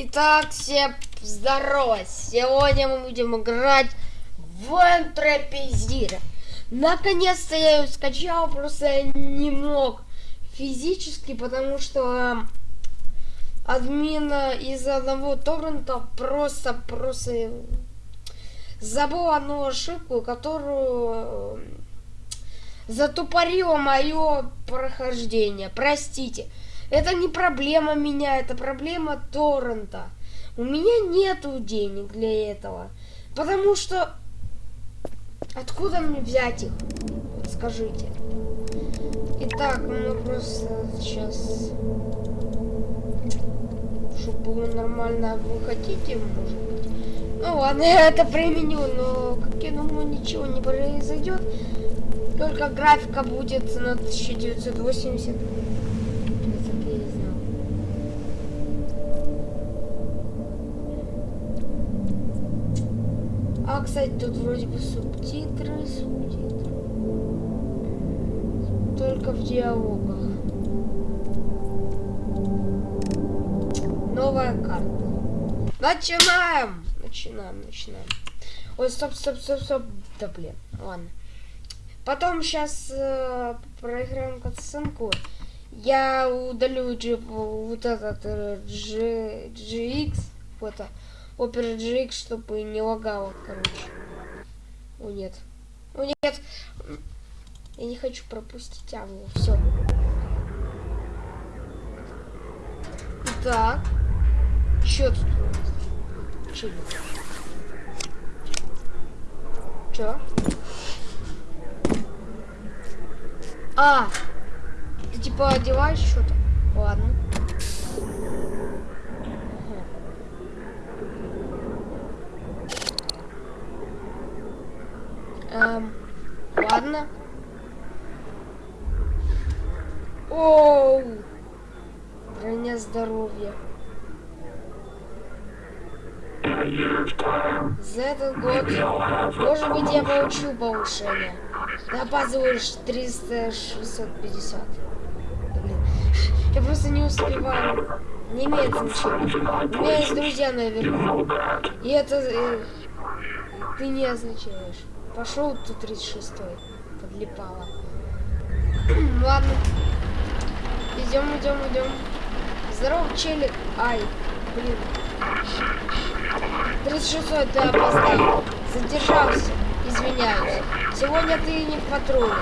Итак, всем здорово! Сегодня мы будем играть в Энтропизира. Наконец-то я ее скачал, просто я не мог физически, потому что админ из одного торрента просто-просто забыл одну ошибку, которую затупорило мое прохождение. Простите. Это не проблема меня, это проблема торрента. У меня нету денег для этого. Потому что... Откуда мне взять их? Скажите. Итак, мы просто сейчас... Чтобы было нормально, вы хотите, может быть? Ну ладно, я это применю, но, как я думаю, ничего не произойдет. Только графика будет на 1980. А, кстати, тут вроде бы субтитры, субтитры. Только в диалогах. Новая карта. Начинаем! Начинаем, начинаем. Ой, стоп, стоп, стоп, стоп. Да блин, ладно. Потом сейчас э, проиграем катсценку. Я удалю G, вот этот э, G, GX, вот это. Opera GX, чтобы не лагало, короче. О, нет. О, нет. Я не хочу пропустить аву. Все. Так. Чё тут? Чё? Чё? А! Ты типа одеваешь что-то? Ладно. Эм, ладно. Оу! Броня здоровья. За этот год, может быть, я получу повышение. Да опаздываешь 300, 650. Блин. Я просто не успеваю. Не имеет значения. У меня есть друзья наверху. И это... Э, ты не означаешь. Пошел тут 36-й. Подлипало. Ладно. Идем, идем, идем. Здорово, челик. Ай, блин. 36-й ты опоздал. Задержался. Извиняюсь. Сегодня ты не в патруле.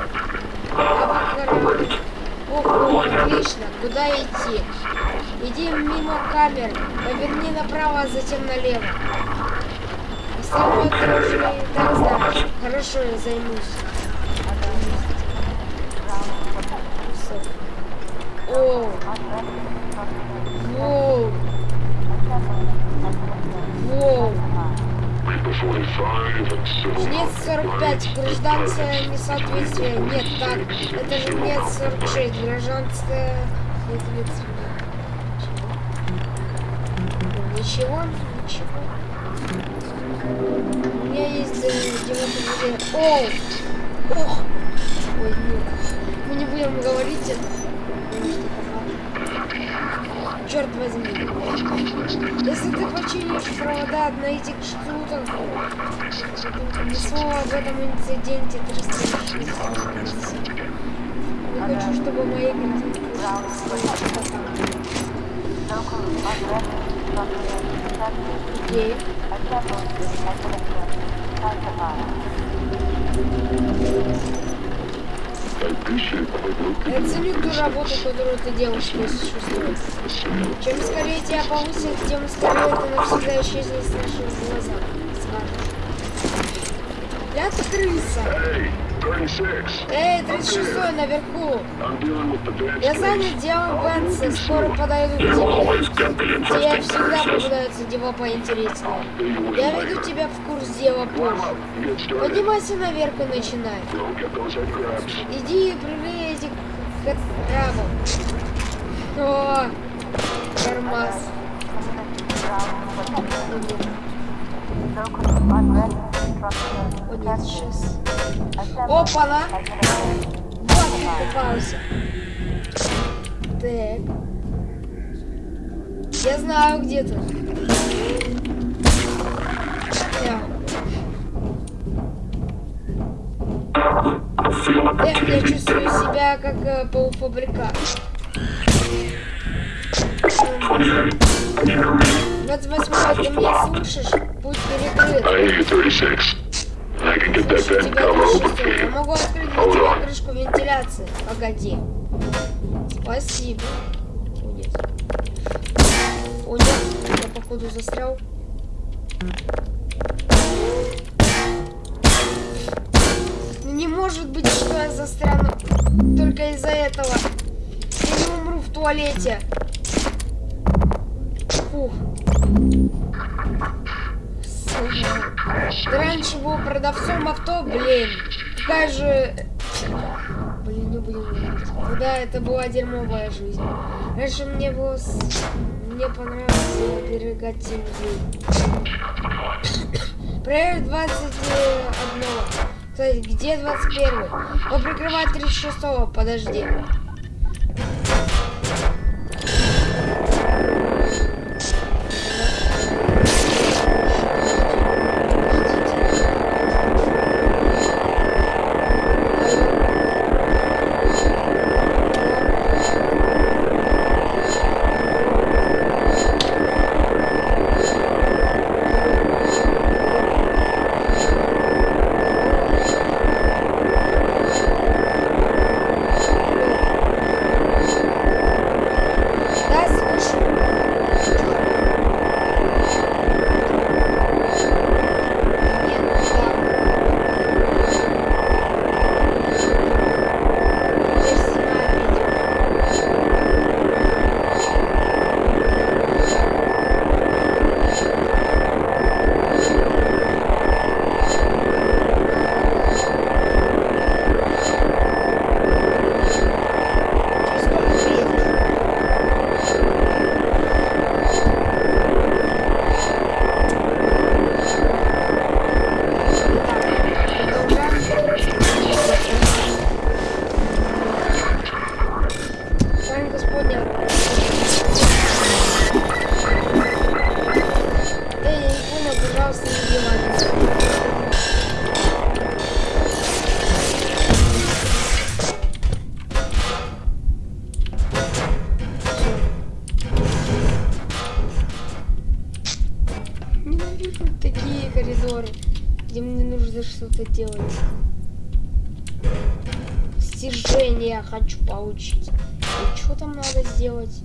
Ох, отлично. Куда идти? Иди мимо камер. Поверни направо, а затем налево. Остальное ты так знаешь. Хорошо, я займусь. О! Воу! Воу! Жнец 45, гражданское несоответствие. Нет, так, это же жнец 46, гражданское соответствие. Ничего, ничего. У меня есть демонтажение. О! Ох! Ой, нет. Мы не будем говорить это. Черт возьми. Если ты починишь провода на этих штуках, ни слова об этом инциденте 360. Я хочу, чтобы мои картинки Окей. Я ценю ту работу, которую ты делаешь вместе с Чем скорее тебя повысят, тем скорее ты навсегда исчезнет с наших глазах. Скажешь. Я крыса. Эй, 36 наверху. Я занят делом Бенса, скоро подойду к тебе. Тебе всегда попадаются дела поинтереснее. Я веду тебя в курс дела позже. Поднимайся наверх и начинай. Иди и прыгай этих крабов. О, тормоз. Вот сейчас. Опа-на! Вот ты попался. Так. Я знаю где ты. Эх, я чувствую себя как э, полуфабрикат. 28 ты меня слышишь? Путь перекрыт. I hear 36. I can get that vent cover open 36. for Я you. могу открыть Hold on. крышку вентиляции. Погоди. Спасибо. О, нет. О, нет. Я, походу, застрял. Ну, не может быть, что я застряну только из-за этого. Я не умру в туалете. Фух. Ты раньше был продавцом авто, блин. Какая же... Блин, будем говорить. Ну Да, это была дерьмовая жизнь. Раньше мне было... Мне понравилось оберегать людей. Проверь 21. Кстати, где 21? Поприкрывать 36-го, подожди. Что-то делать. Стяжение я хочу получить. И что там надо сделать?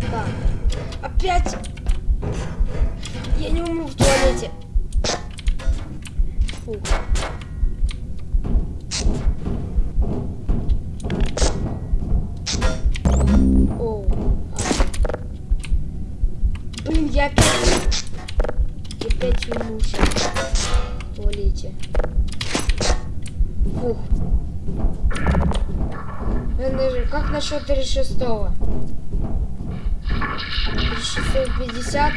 Так. Опять! Я не умру в туалете. Фу. Как насчет 36-го? 3650?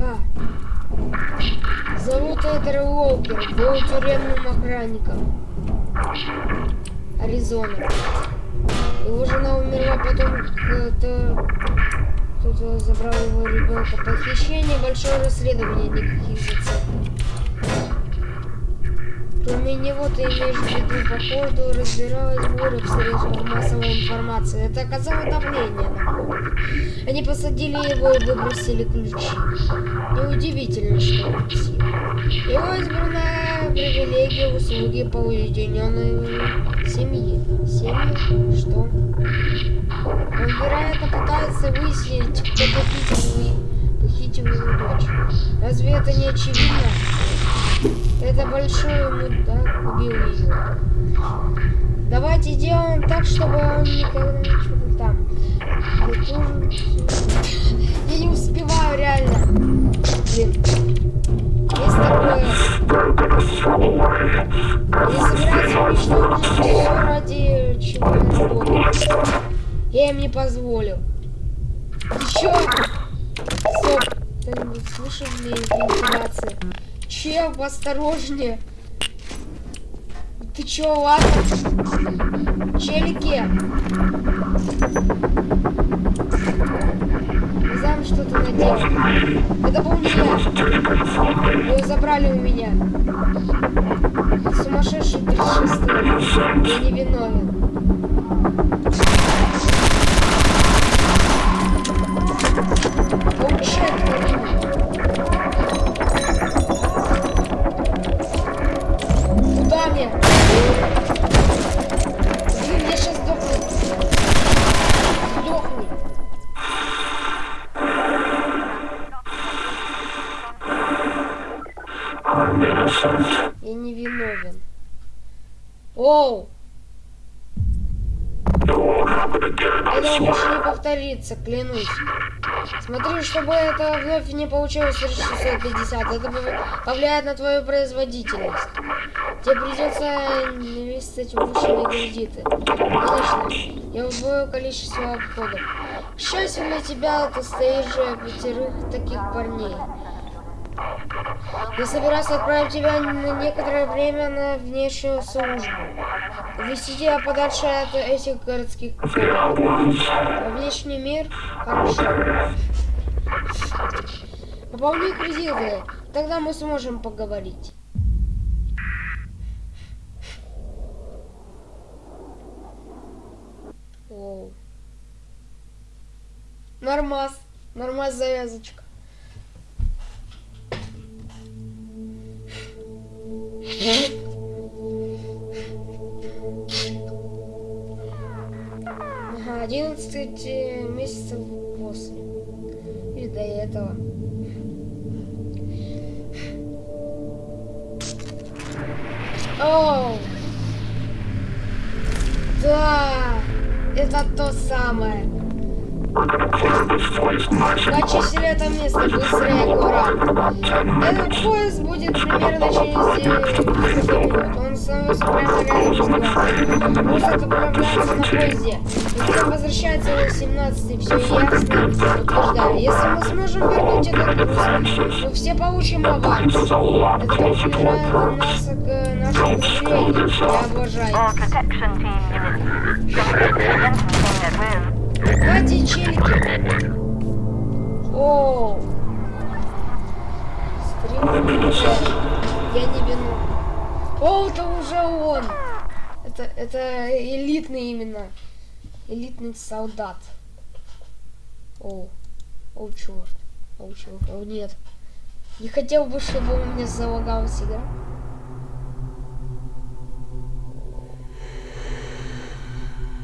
А. Зовут Эдер Уолкер, был тюремным охранником. Аризона. Его жена умерла потом, кто-то забрал его ребенка. Похищение, большое расследование, никаких зацепок. Кроме него ты имеешь в виду, походу, разбиралась буря в средствах массовой информации. Это оказало давление на город. Они посадили его и выбросили ключи. Неудивительно, что он псих. Его избранная привилегия услуги по уединенной семье. Семье? Что? Он, вероятно, пытается выяснить, кто похитил, похитил его дочь. Разве это не очевидно? Это большой мудак убил ее. Давайте сделаем так, чтобы он никогда не что-то там. Я тоже... Я не успеваю, реально. Блин. Есть такое... Я собираюсь уничтожить все ради чего я. Я им не позволю. Еще! Стоп! Кто-нибудь слышал мне вентиляции? Чел, осторожнее. Ты чё, ладно? Челики. Не знаю, что ты наделал. Это был не я. Ее забрали у меня. Сумасшедший 36 Я не виновен. Повторится, клянусь. Смотри, чтобы это вновь не получилось 650, это пов- повлияет на твою производительность. Тебе придется инвестировать в повышенные кредиты. Конечно, я удвою количество обходов. К счастью для тебя, ты стоишь же пятерых таких парней. Я собираюсь отправить тебя на некоторое время на внешнюю службу. Увести тебя подальше от этих городских во внешний мир? Хорошо. Пополни кредиты, тогда мы сможем поговорить. Оу. Нормас. Нормас завязочка. Ага, 11 э, месяцев после. Или до этого. Оу! Да! Это то самое. Почистили это место быстрее, Гора. Этот поезд будет примерно через 9 минут. Он становится прямо рядом с глазом. Поезд отправляется на поезде. Затем возвращается в 17 все ясно. Если мы сможем вернуть этот груз, мы все получим аванс. Это нас к нашему. Я обожаю. Давайте челики. Оу. Innocent. Я не вину. О, это уже он. Это, это элитный именно. Элитный солдат. О, о, черт. О, черт. О, нет. Не хотел бы, чтобы у меня залагалась игра.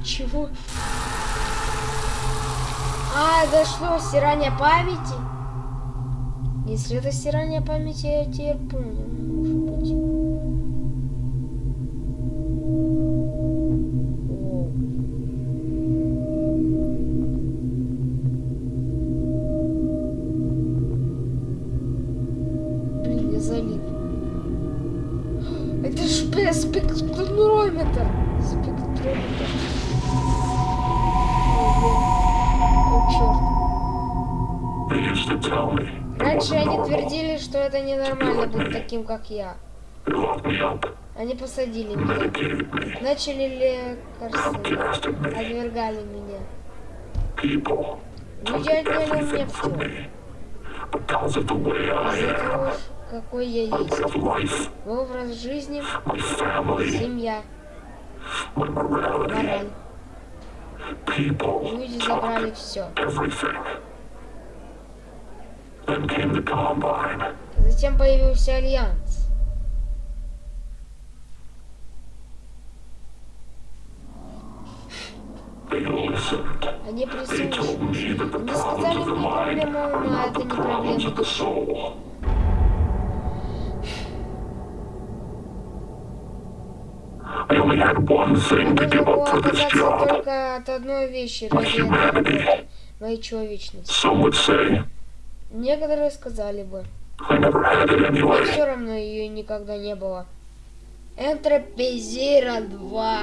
Чего? А, это что, стирание памяти? Если это стирание памяти, я теперь понял, может быть. Блин, я залип. Это ж спектрометр. Спектрометр. Раньше они твердили, что это ненормально быть таким, как я. Они посадили меня. Начали лекарства. Отвергали меня. Люди отняли у меня все. Из-за того, какой я есть. Мой образ жизни, семья, мораль. Люди забрали все. Затем появился Альянс. Они прислушались. Они сказали мне mind проблема ума, это не проблема души. I to только от одной вещи работы. Моей человечности. Some would say Некоторые сказали бы, все равно ее никогда не было. Энтропизира 2.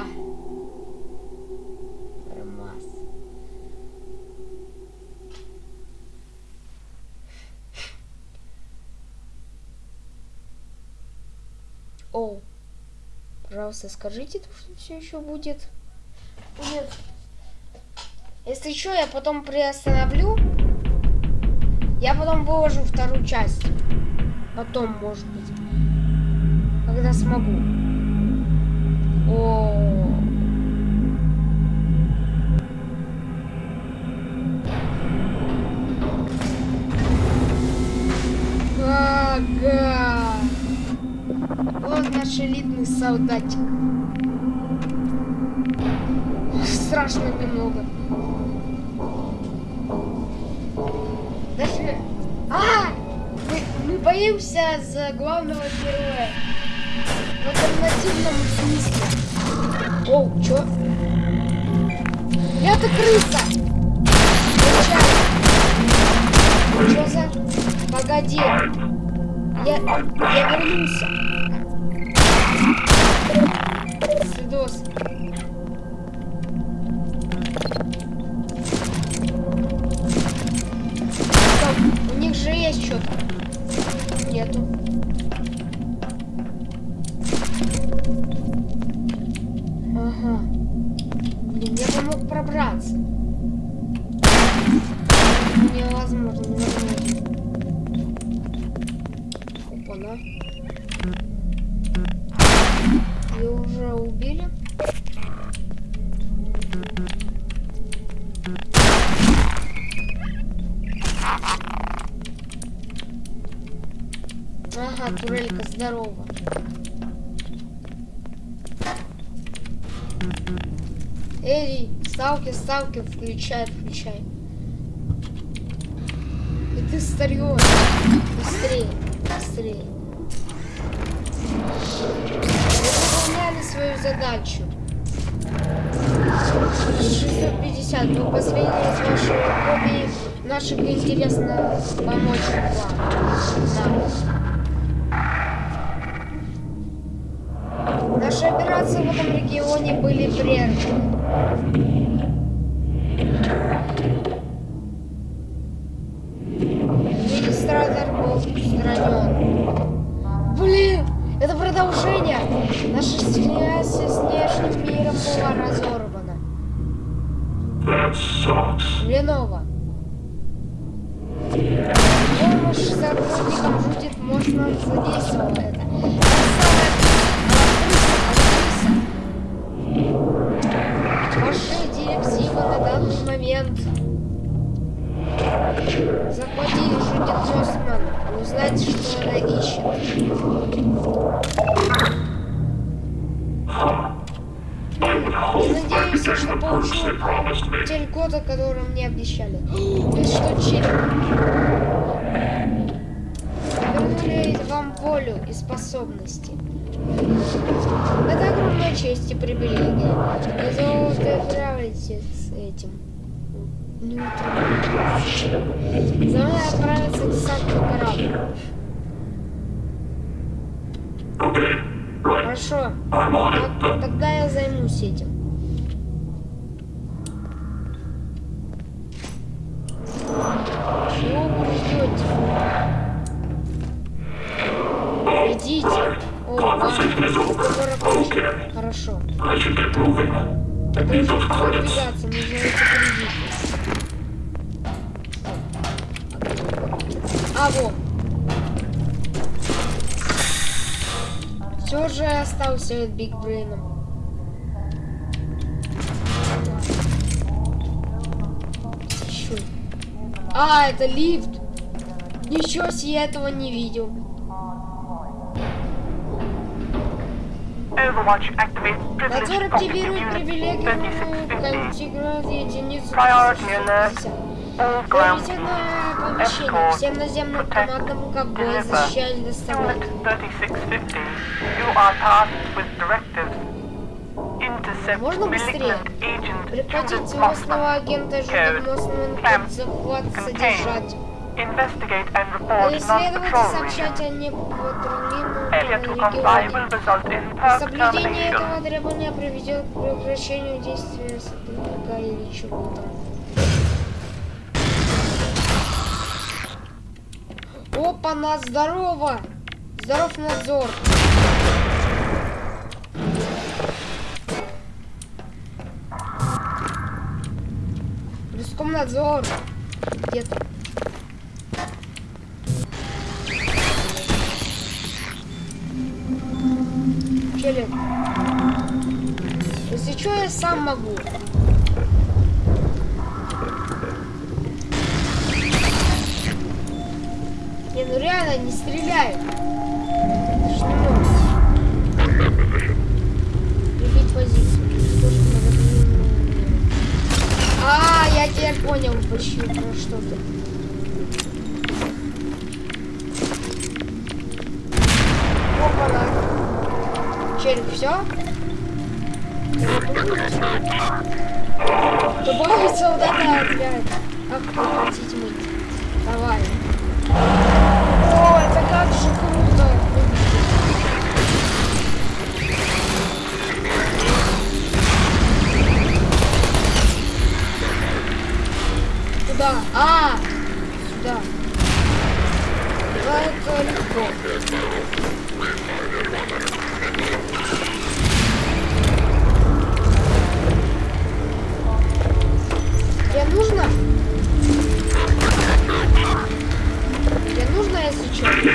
Нормас. Пожалуйста, скажите, что все еще будет. Нет. Если что, я потом приостановлю. Я потом выложу вторую часть. Потом, может быть. Когда смогу. О. Ага. Вот наш элитный солдатик. Страшно немного. Даже... А! Мы, мы боимся за главного героя. В альтернативном смысле. Оу, чё? Это крыса! Чё за... Погоди. Я, я вернулся. Свидос. Здорово. Эй, ставки, ставки, включай, включай. И ты старье. Быстрее, быстрее. Вы выполняли свою задачу. 650. Вы последний из вашей копии. Наших интересно помочь вам. Да. Регионе были прерваны. Ваши директивы на данный момент. Захватить Жудит Мосман. Узнать, что она ищет. Надеюсь, что me. Тель года, который мне обещали. Это что, череп? Вернули вам волю и способности. Это огромная честь и привилегия. Но золото отправите с этим. Не. За мной отправится десантный корабль. Хорошо. Так-. Тогда я займусь этим. Credits. продвигаться, нужно эти кредиты. А, вот. Все же остался Биг Брейном. А, это лифт. Ничего себе, я этого не видел. Overwatch activates Надзор privileged property активирует unit привилегию 3650. контиграции единицы Priority alert. 360. All ground Приоритетное оповещение. Escort. Всем наземным Protect. командам ковбой Deliver. защищать доставлять. Unit 3650. You are tasked with directives. Intercept Можно быстрее? malignant agent Прекратить Judith злостного Mossman. агента Code. Жюли Мосман Clamp. захват Contain. содержать. Investigate and а report non-patrol Failure to comply will result in Соблюдение этого требования приведет к прекращению действия сотрудника или чего-то. Опа, нас здорово! Здоров надзор! Риском надзор! Где-то. Я сам могу. Не, ну реально, не стреляй. Любить позицию. А, я теперь понял, почему, про что ты. Опа-на. Череп, все? Это отряд. Как вы хотите мыть? Давай. О, это как же круто. Куда? А, сюда. Да, это легко. Тебе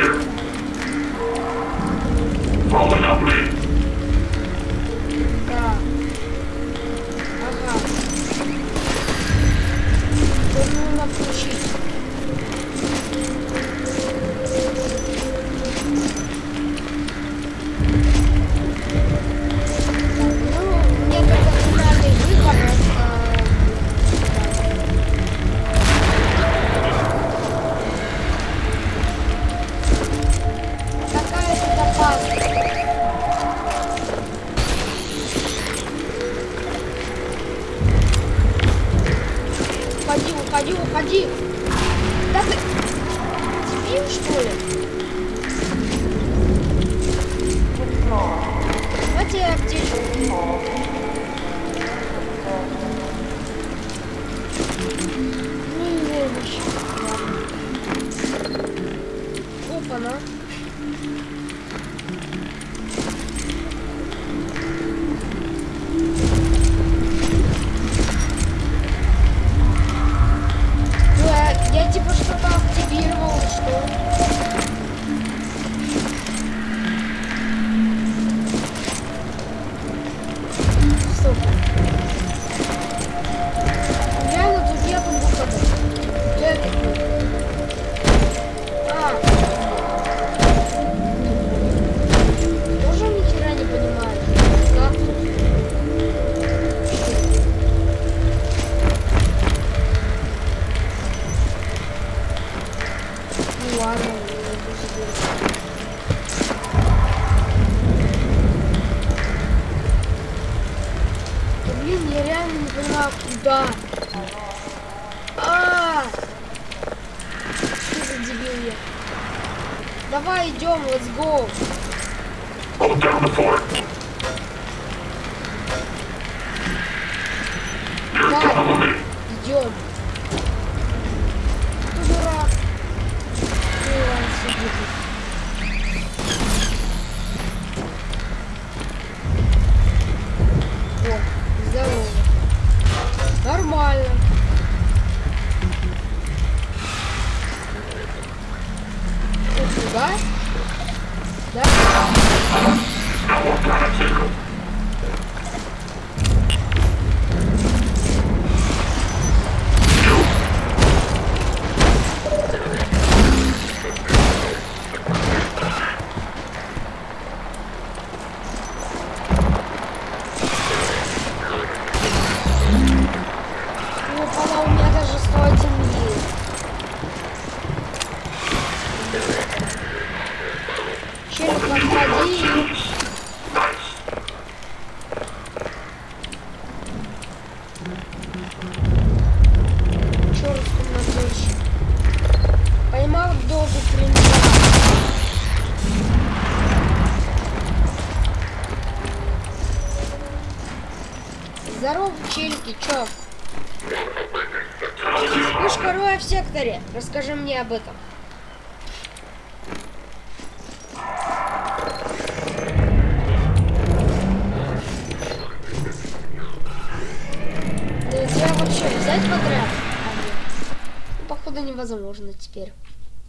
Челики, чё? Вспышка роя в секторе. Расскажи мне об этом. Тебя вообще взять подряд? невозможно теперь.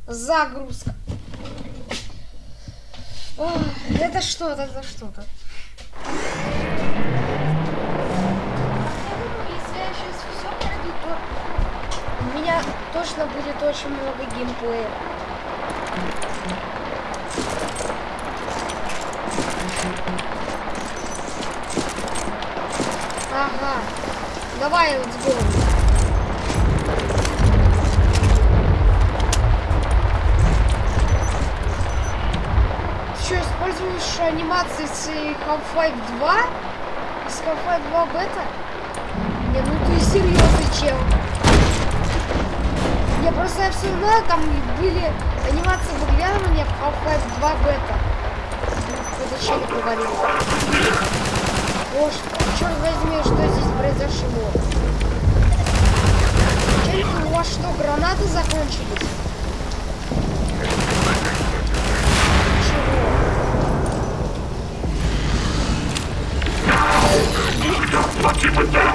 Загрузка. Ох, это что-то, это что-то. Очень много геймплея. Ага. Давай, let's go. Ты что, используешь анимации с Half-Life 2? Из Half-Life 2 бета? Не, ну ты серьезный чел. Я просто все знаю, там были анимации выглядывания Half-Life 2 бета. Кто-то челик говорил. О, ш- черт возьми, что здесь произошло? Челики, у вас что, гранаты закончились? Чего?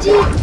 Иди!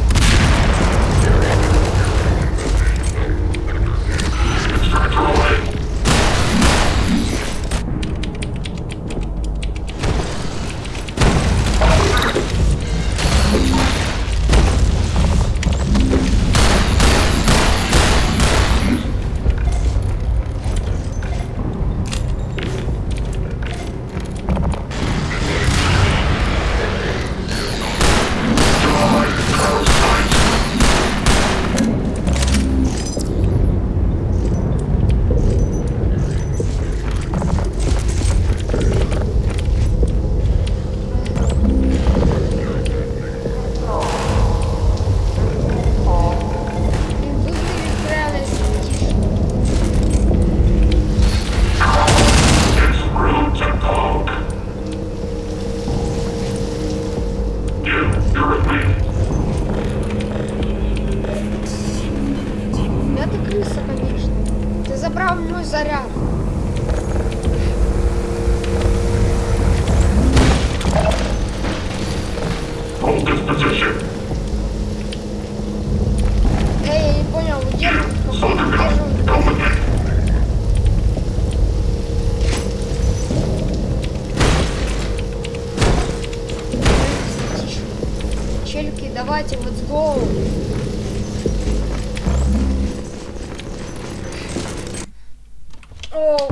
Челики, давайте, let's go. О,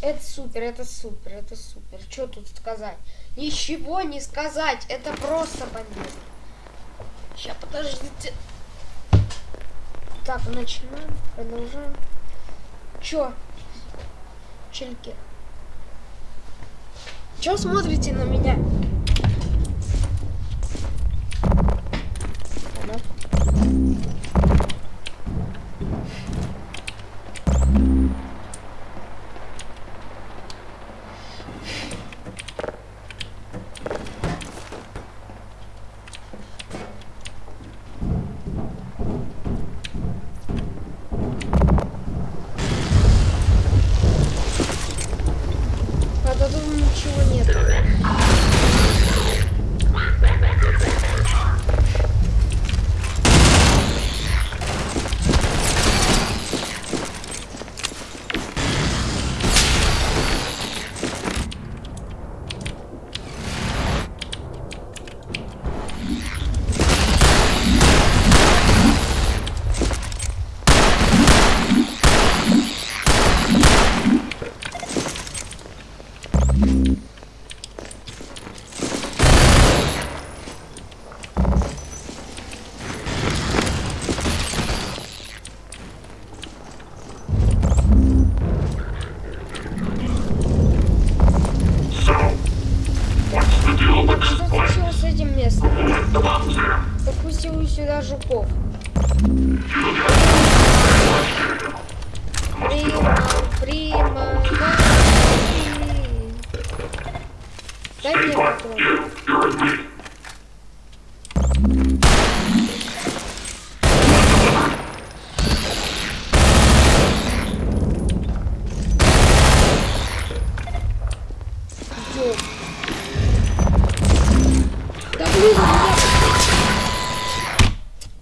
это супер, это супер, это супер. Что тут сказать? Ничего не сказать, это просто бомбезно. Сейчас, подождите. Так, начинаем, продолжаем. Чё? Чельки. Чё смотрите на меня? あっ。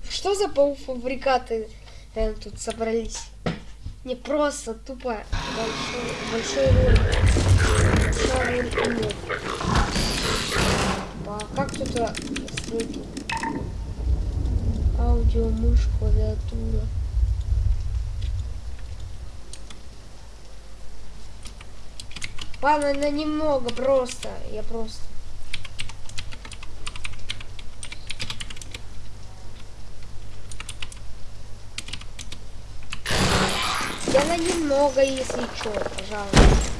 Что за полуфабрикаты э, тут собрались? Не просто тупо большой, большой ролик. Большой ролик а как тут стройки? Аудио, мышь, клавиатура. Ладно, на немного просто. Я просто. Я на немного, если что, пожалуйста.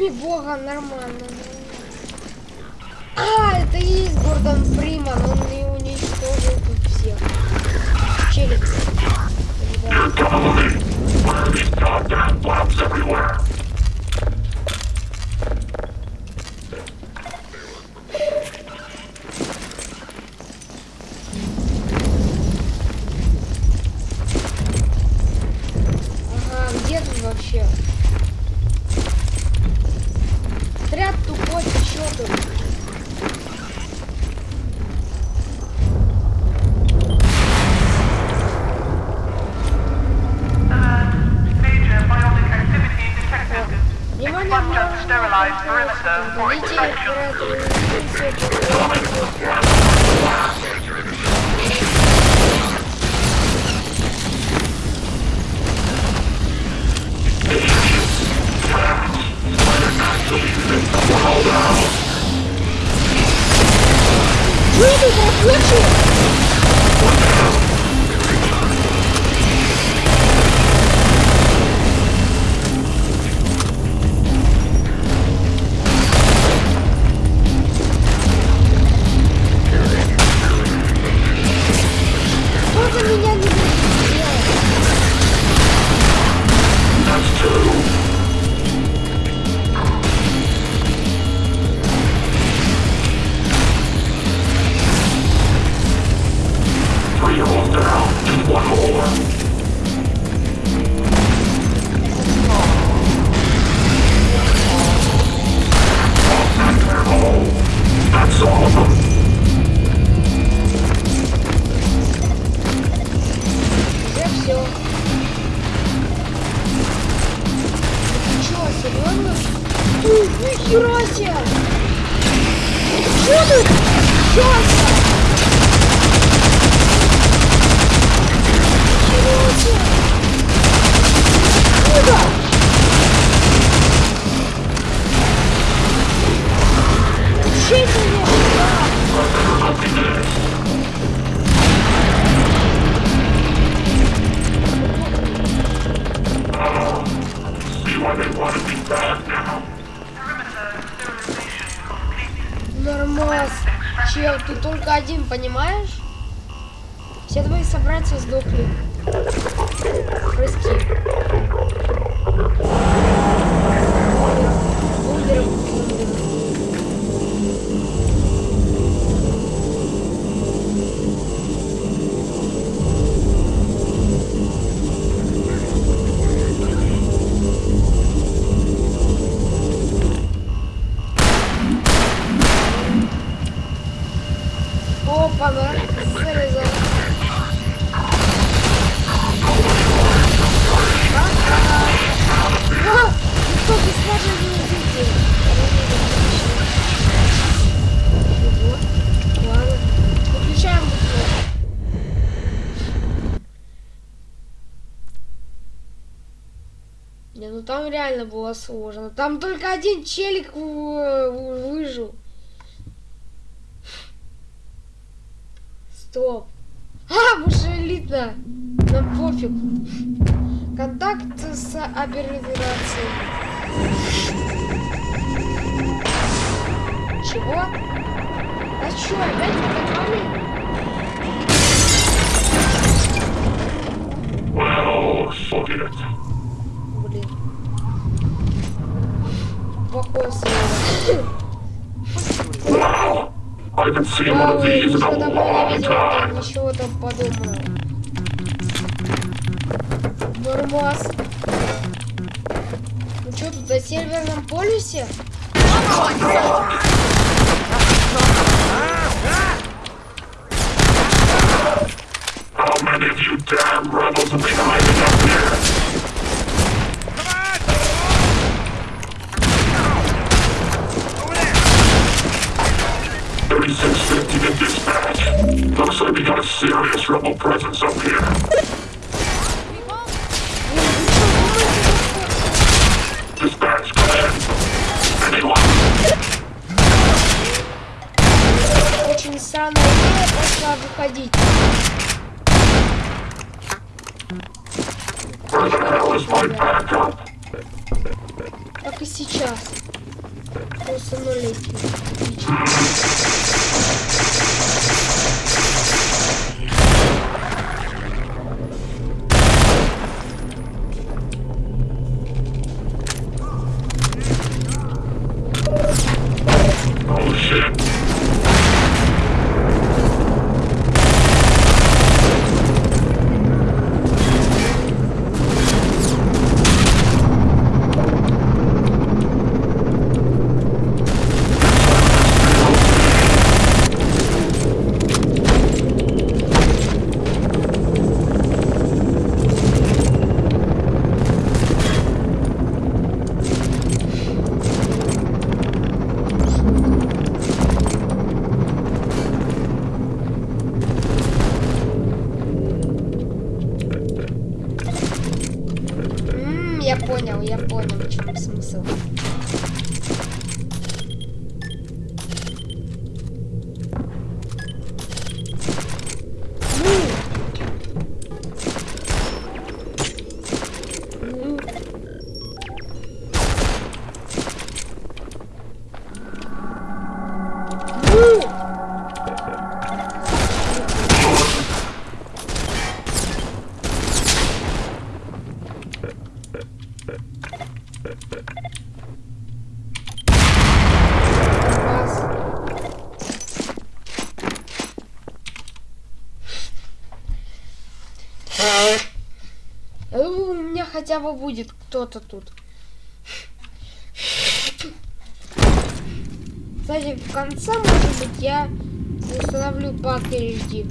имя бога нормально. А, это и есть Гордон Фриман, он и уничтожил тут всех. Челик. Ребята. Я все. Ты что, серьезно? Ты, нихера себе! Было сложно. Там только один челик выжил. Стоп. А, мы же элитно. Нам пофиг. Контакт с операцией. Чего? А чё, опять атаковали? Well, fuck it. Блин. Wow. I haven't seen one of Вау, these in ничего a там не long видел, там time. ничего там подобного. Нормас. Ну что тут, на северном полюсе? How many of you damn rebels have been hiding up serious rebel presence up here. Хотя бы будет кто-то тут. Кстати, в конце, может быть, я установлю пак HD.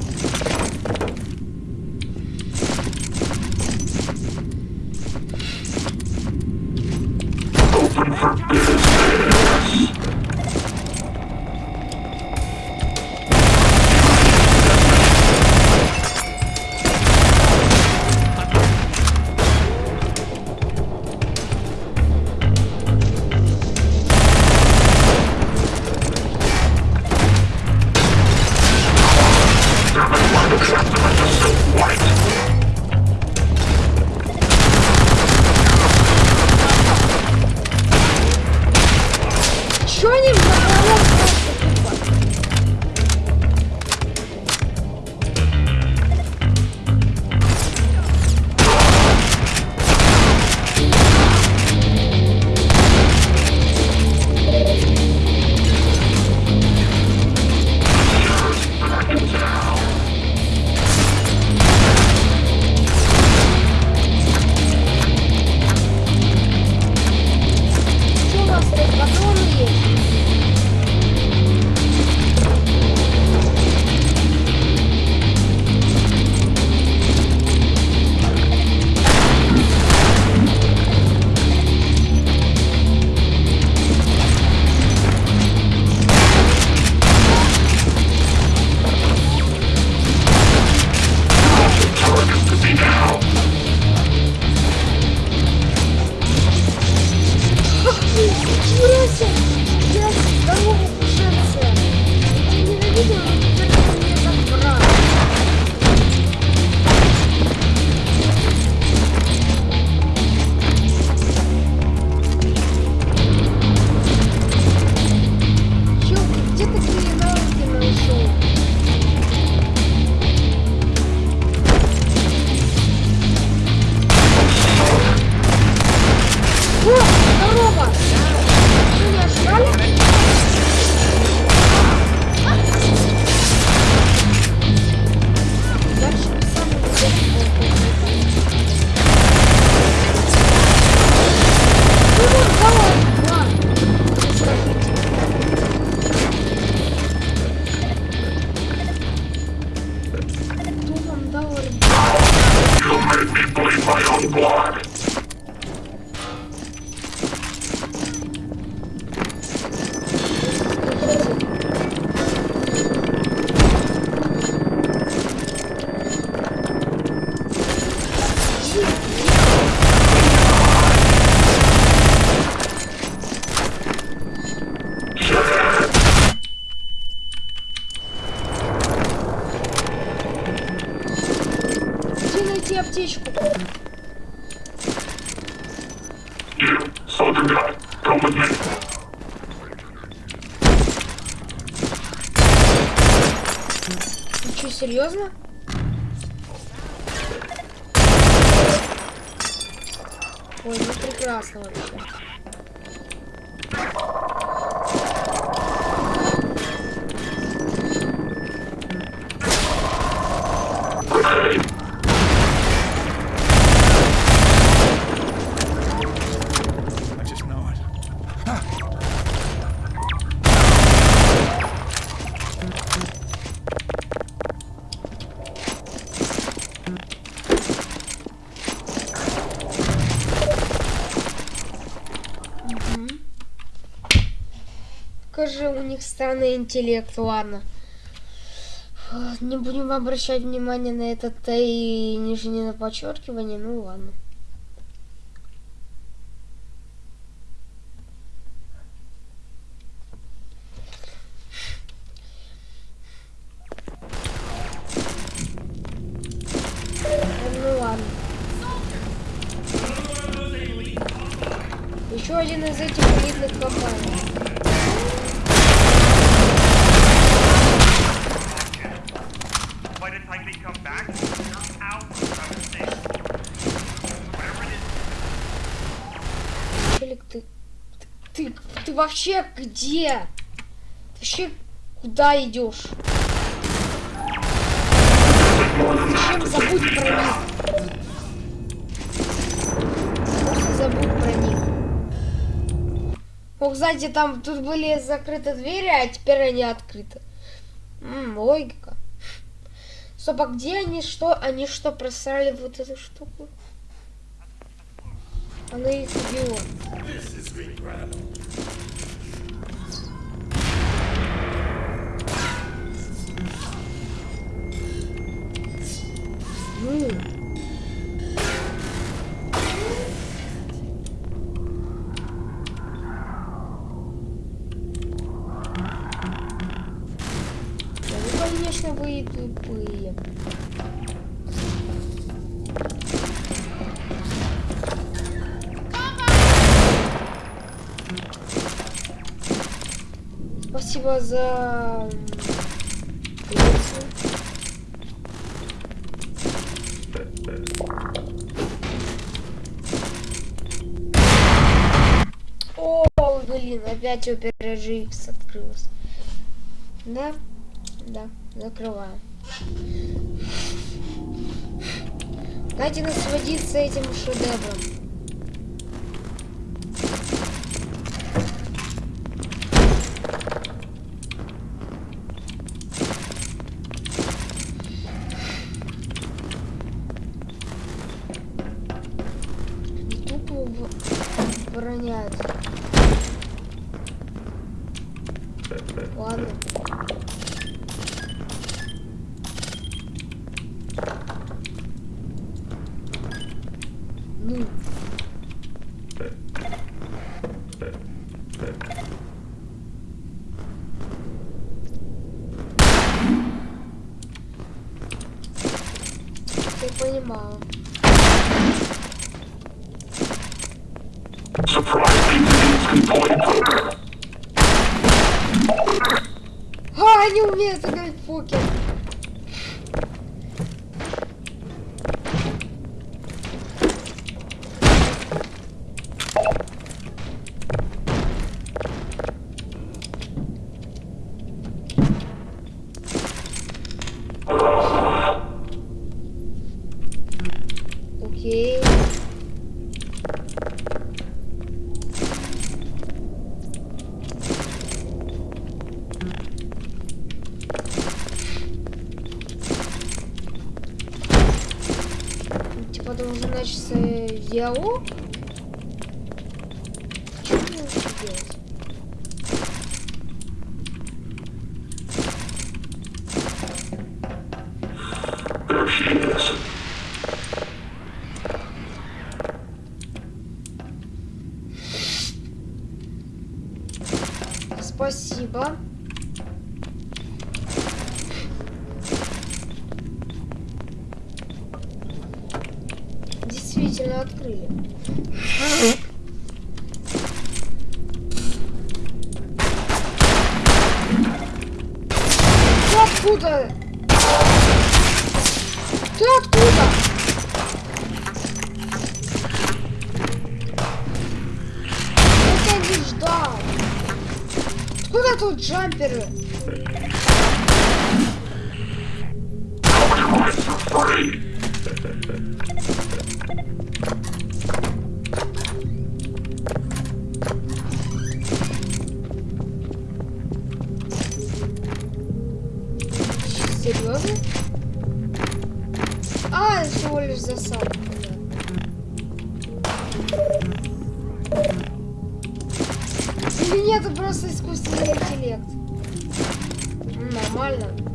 Серьезно? Ой, ну прекрасно вообще. Них странный интеллект, ладно. А, Не будем обращать внимание на это Т и нижнее подчеркивание, ну ладно. Вообще где? Ты вообще куда идешь? Зачем забудь про них? Просто забудь про них. Ох, кстати, там тут были закрыты двери, а теперь они открыты. М, логика. Стоп, а где они что? Они что, просрали вот эту штуку? Она их убила. Конечно, вы тупые. Спасибо за... опять опера GX открылась. Да, да, закрываю. Дайте насладиться этим шедевром. Тупо в- обороняют. Ладно. Ну. Я понимаю. Surprise Indians can play poker. А, они умеют играть в покер. Окей. Типа должен начаться диалог. Что мне вообще делать? There she is. Спасибо. Действительно открыли. Ты откуда? Нет, просто искусственный интеллект. Нормально.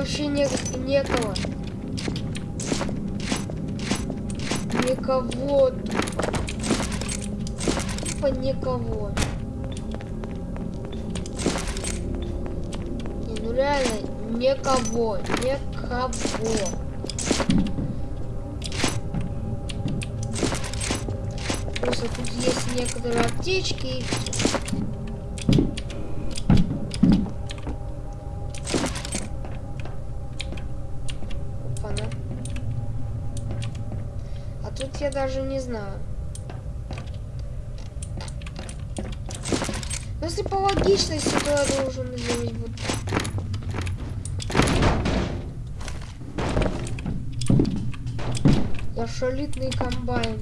Вообще не, некого? Никого. Тупо никого. Не, ну реально, никого, никого. Просто тут есть некоторые аптечки и всё. Опа-на. А тут я даже не знаю. Но если по логичности, то я должен сделать вот так. Я шалитный комбайн.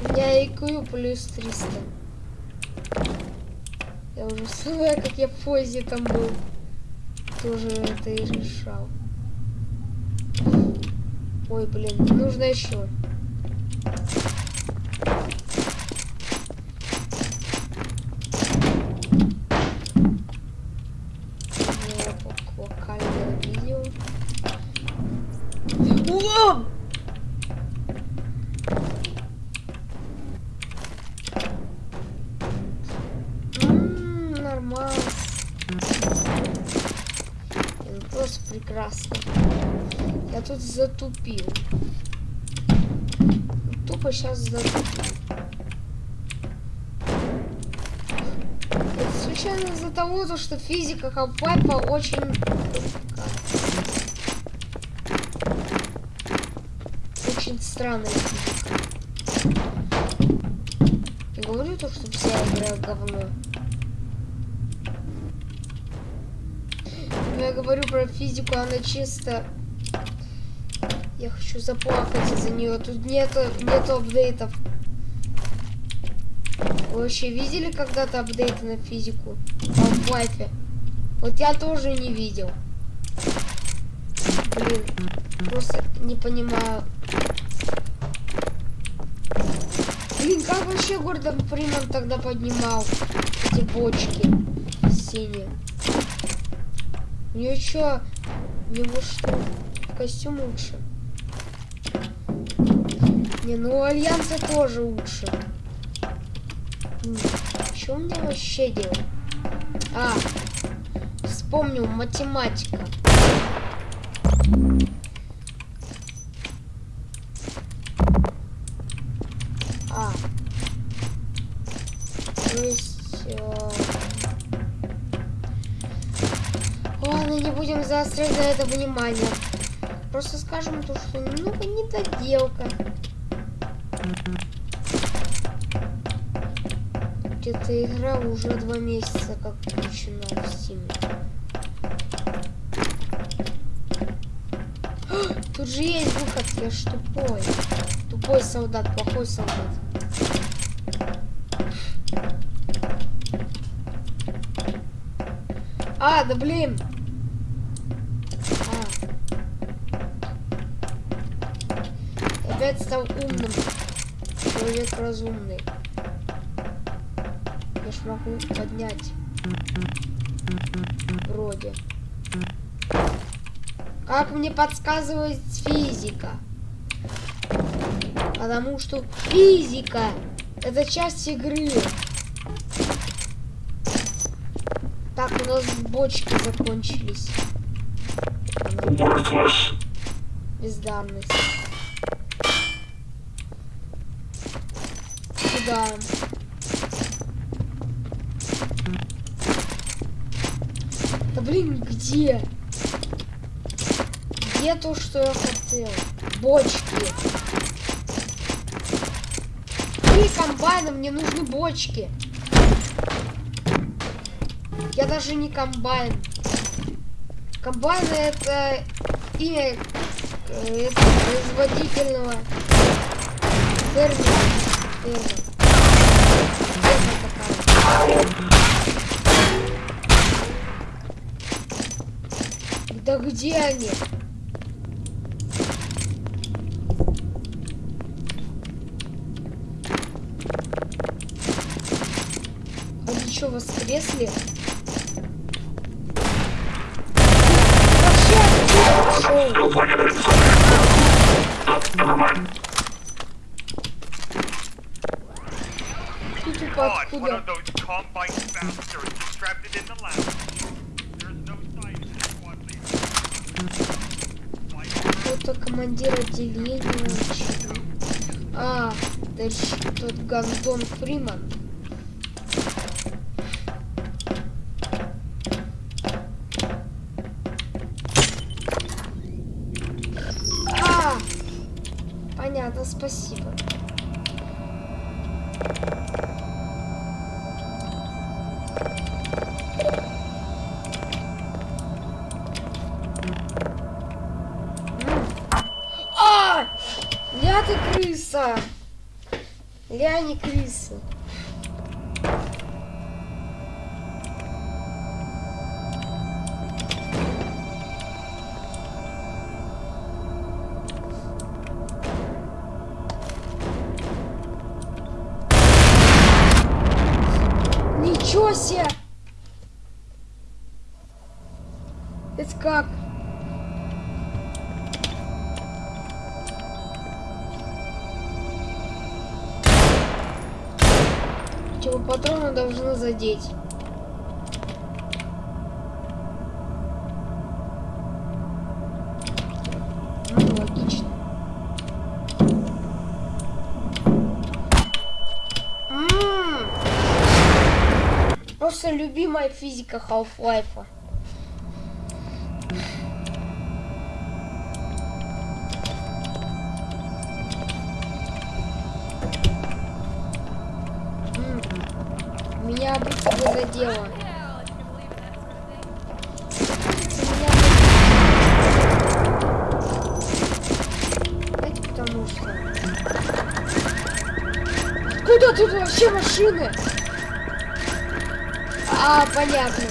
У меня IQ плюс 300. Я уже знаю, как я в позе там был. Тоже это и решал. Ой, блин, нужно еще. Затупил. Тупо сейчас затупил. Случайно из-за того, то, что физика Халфайпа очень... Очень странная физика. Я говорю то, что вся игра говно. Но я говорю про физику, она чисто... Я хочу заплакать из-за нее. Тут нету, нету апдейтов. Вы вообще видели когда-то апдейты на физику? В Half-Life? Вот я тоже не видел. Блин, просто не понимаю. Блин, как вообще Гордон Фриман тогда поднимал эти бочки синие? У него что? У него что? Костюм лучше. Не, ну Альянса тоже лучше. Что мне вообще делать? А, вспомнил, математика. А. То есть... э, Ладно, не будем заострять на это внимание. Просто скажем то, что немного недоделка. Эта игра уже два месяца как включена в Steam. Тут же есть выход, я ж тупой. Тупой солдат, плохой солдат. А, да блин. А. Опять стал умным. Человек разумный. Могу поднять. Вроде. Как мне подсказывает физика? Потому что физика это часть игры. Так, у нас бочки закончились. Бездарность. Куда? Блин, где? Где то, что я хотел? Бочки. И комбайны, мне нужны бочки. Я даже не комбайн. Комбайн это имя это производительного фермера. Фермер. Да где они? Они что, воскресли? Откуда Кто-то командир отделения. А, это тот Гандон Фриман. А, понятно, спасибо. Должны задеть. Ну, логично. М. Просто любимая физика Half-Life. Куда тут вообще машины? А, понятно.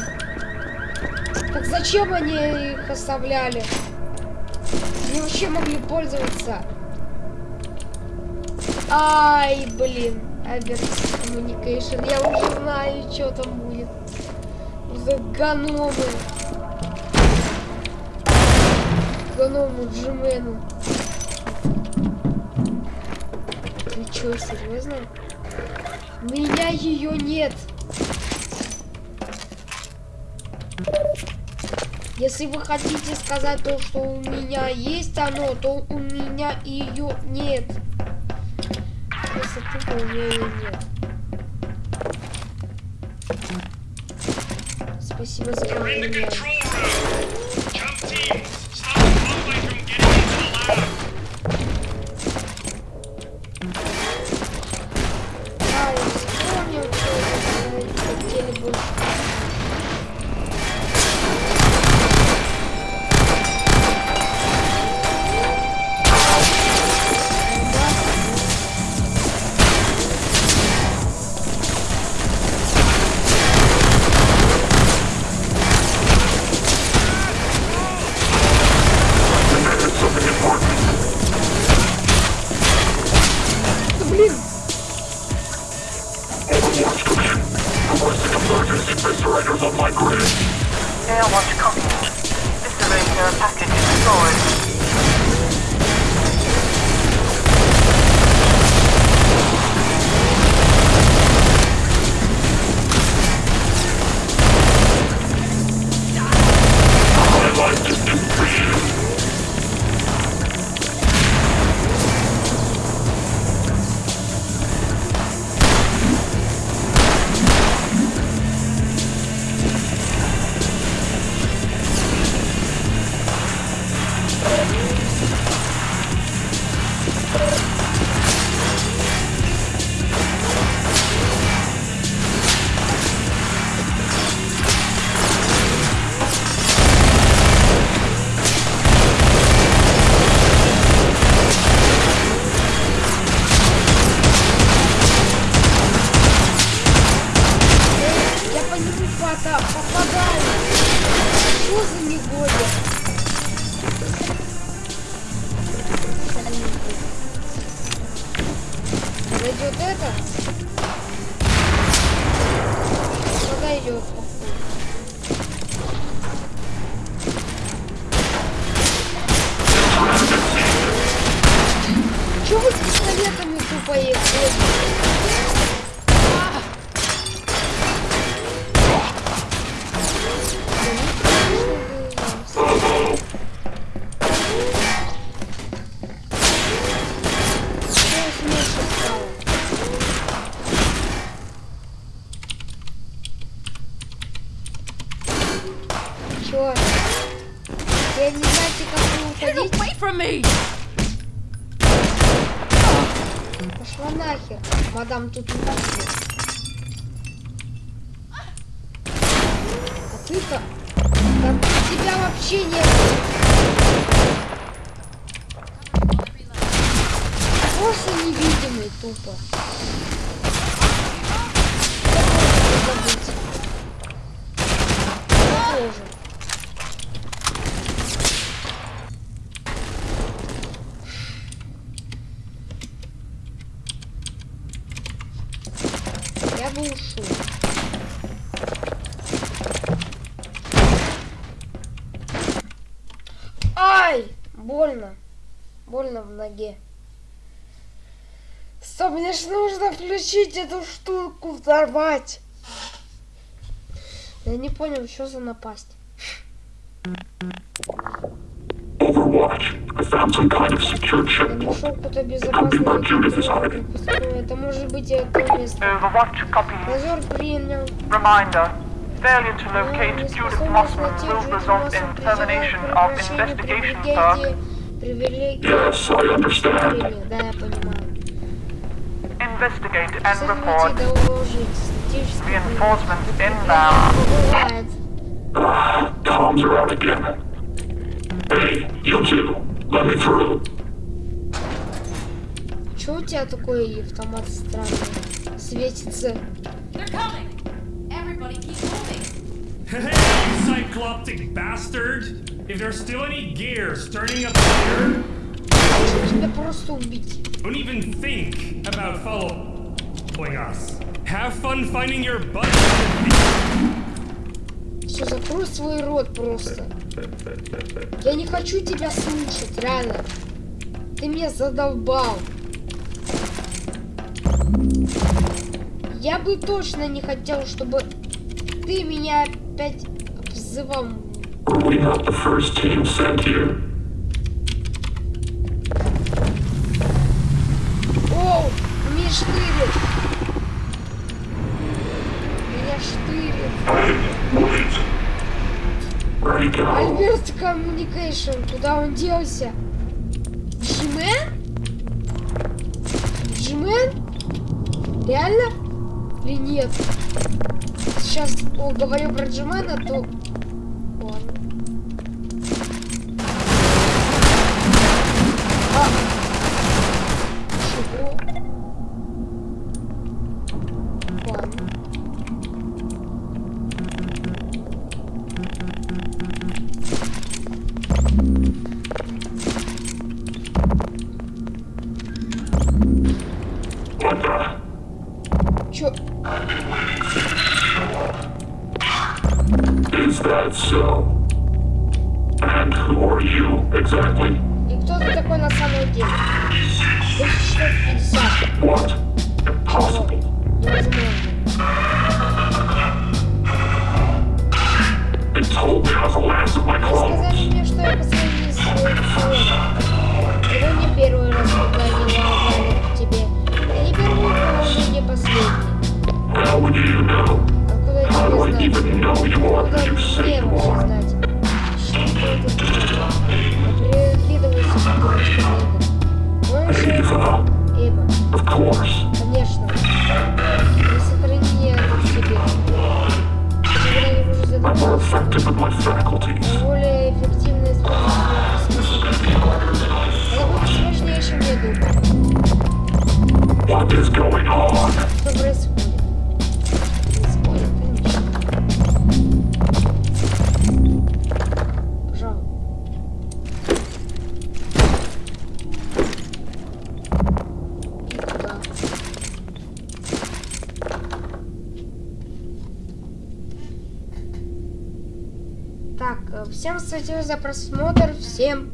Так зачем они их оставляли? Они вообще могли пользоваться. Ай, блин. Average Communication. Я уже знаю, что там будет. За гномы. Гному Джимену. Ты чё, серьезно? меня ее нет. Если вы хотите сказать то, что у меня есть оно, то у меня ее нет. Если тупо у меня ее нет. Спасибо за внимание. Бы. Ай! Больно. Больно в ноге. Стоп, мне ж нужно включить эту штуку, взорвать. Я не понял, что за напасть. Overwatch. I found some kind of secure Я checkpoint. нашел какое-то безопасное место. Это может быть это место. Overwatch copy. Дозор принял. Reminder. Failure to Но locate Judith неспособность Mossman найти will Джуди result Моссман in призывает termination к of прекращению investigation, sir. привилегии- привилегии Yes, I understand. управления. Да, я понимаю. Investigate and Следователь report. доложить. Статический Reinforcements прием. inbound. Бывает. Ah, comms are out again. Hey, you two. Let me through. Чё у тебя такой автомат странный? Светится. They're coming! Everybody keep moving! Hey, you cycloptic bastard! If there's still any gears turning up here, Хочу тебя просто убить. don't even think about following us. Have fun finding your butt. Все, закрой свой рот просто. Я не хочу тебя слушать, реально. Ты меня задолбал. Я бы точно не хотел, чтобы ты меня опять обзывал. We're not the Альберт Коммуникейшн, куда он делся? Джимен? Джимен? Реально? Или нет? Сейчас о, говорю про Джимена, то спасибо за просмотр. Всем